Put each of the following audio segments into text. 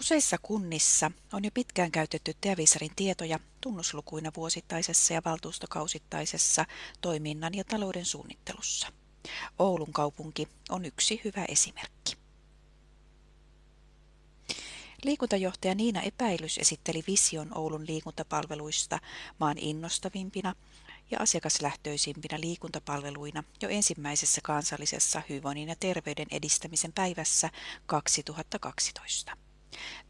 Useissa kunnissa on jo pitkään käytetty Teavisarin tietoja tunnuslukuina vuosittaisessa ja valtuustokausittaisessa toiminnan ja talouden suunnittelussa. Oulun kaupunki on yksi hyvä esimerkki. Liikuntajohtaja Niina Epäilys esitteli vision Oulun liikuntapalveluista maan innostavimpina ja asiakaslähtöisimpinä liikuntapalveluina jo ensimmäisessä kansallisessa hyvinvoinnin ja terveyden edistämisen päivässä 2012.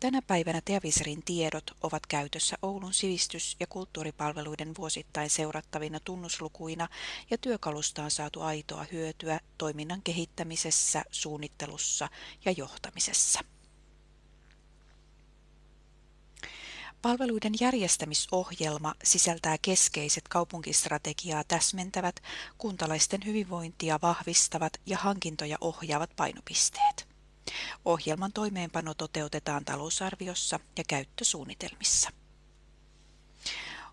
Tänä päivänä Teaviserin tiedot ovat käytössä Oulun sivistys- ja kulttuuripalveluiden vuosittain seurattavina tunnuslukuina ja työkalusta on saatu aitoa hyötyä toiminnan kehittämisessä, suunnittelussa ja johtamisessa. Palveluiden järjestämisohjelma sisältää keskeiset kaupunkistrategiaa täsmentävät, kuntalaisten hyvinvointia vahvistavat ja hankintoja ohjaavat painopisteet. Ohjelman toimeenpano toteutetaan talousarviossa ja käyttösuunnitelmissa.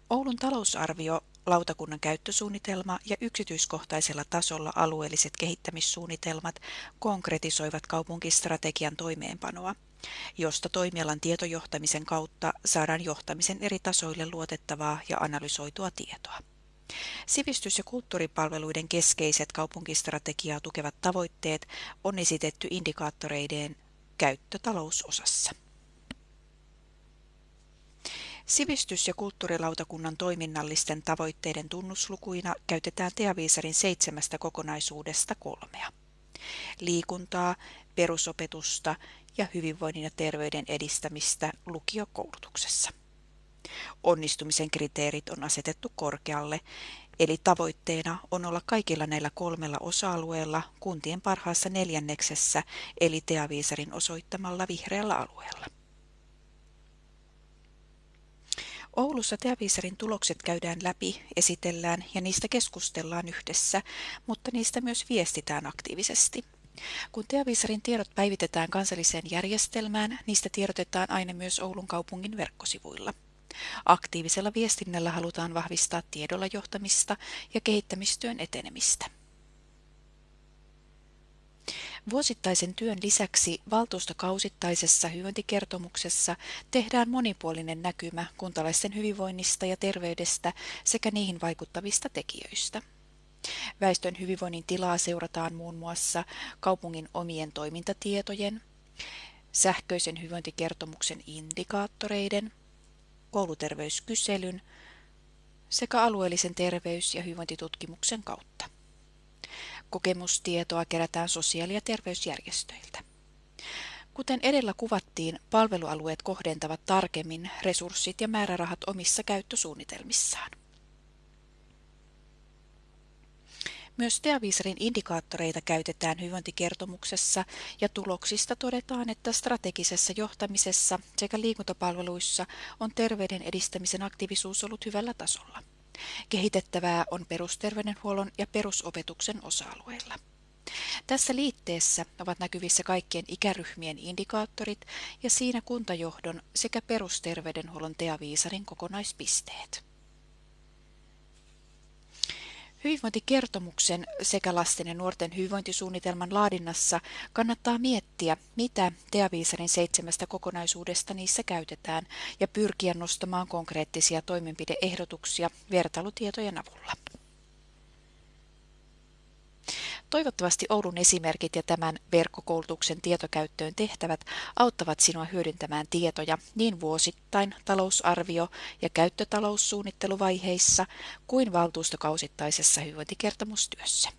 Oulun talousarvio, lautakunnan käyttösuunnitelma ja yksityiskohtaisella tasolla alueelliset kehittämissuunnitelmat konkretisoivat kaupunkistrategian toimeenpanoa, josta toimialan tietojohtamisen kautta saadaan johtamisen eri tasoille luotettavaa ja analysoitua tietoa. Sivistys- ja kulttuuripalveluiden keskeiset kaupunkistrategiaa tukevat tavoitteet on esitetty indikaattoreiden käyttötalousosassa. Sivistys- ja kulttuurilautakunnan toiminnallisten tavoitteiden tunnuslukuina käytetään Teaviisarin seitsemästä kokonaisuudesta kolmea. Liikuntaa, perusopetusta ja hyvinvoinnin ja terveyden edistämistä lukiokoulutuksessa. Onnistumisen kriteerit on asetettu korkealle, eli tavoitteena on olla kaikilla näillä kolmella osa-alueella kuntien parhaassa neljänneksessä, eli Teaviisarin osoittamalla vihreällä alueella. Oulussa Teaviisarin tulokset käydään läpi, esitellään ja niistä keskustellaan yhdessä, mutta niistä myös viestitään aktiivisesti. Kun Teaviisarin tiedot päivitetään kansalliseen järjestelmään, niistä tiedotetaan aina myös Oulun kaupungin verkkosivuilla. Aktiivisella viestinnällä halutaan vahvistaa tiedolla johtamista ja kehittämistyön etenemistä. Vuosittaisen työn lisäksi valtuustokausittaisessa hyvinvointikertomuksessa tehdään monipuolinen näkymä kuntalaisten hyvinvoinnista ja terveydestä sekä niihin vaikuttavista tekijöistä. Väestön hyvinvoinnin tilaa seurataan muun muassa kaupungin omien toimintatietojen, sähköisen hyvinvointikertomuksen indikaattoreiden, kouluterveyskyselyn sekä alueellisen terveys- ja hyvinvointitutkimuksen kautta. Kokemustietoa kerätään sosiaali- ja terveysjärjestöiltä. Kuten edellä kuvattiin, palvelualueet kohdentavat tarkemmin resurssit ja määrärahat omissa käyttösuunnitelmissaan. Myös Teaviisarin indikaattoreita käytetään hyvinvointikertomuksessa ja tuloksista todetaan, että strategisessa johtamisessa sekä liikuntapalveluissa on terveyden edistämisen aktiivisuus ollut hyvällä tasolla. Kehitettävää on perusterveydenhuollon ja perusopetuksen osa-alueilla. Tässä liitteessä ovat näkyvissä kaikkien ikäryhmien indikaattorit ja siinä kuntajohdon sekä perusterveydenhuollon Teaviisarin kokonaispisteet. Hyvinvointikertomuksen sekä lasten ja nuorten hyvinvointisuunnitelman laadinnassa kannattaa miettiä, mitä Teaviisarin seitsemästä kokonaisuudesta niissä käytetään ja pyrkiä nostamaan konkreettisia toimenpideehdotuksia vertailutietojen avulla. Toivottavasti Oulun esimerkit ja tämän verkkokoulutuksen tietokäyttöön tehtävät auttavat sinua hyödyntämään tietoja niin vuosittain talousarvio- ja käyttötaloussuunnitteluvaiheissa kuin valtuustokausittaisessa hyvinvointikertomustyössä.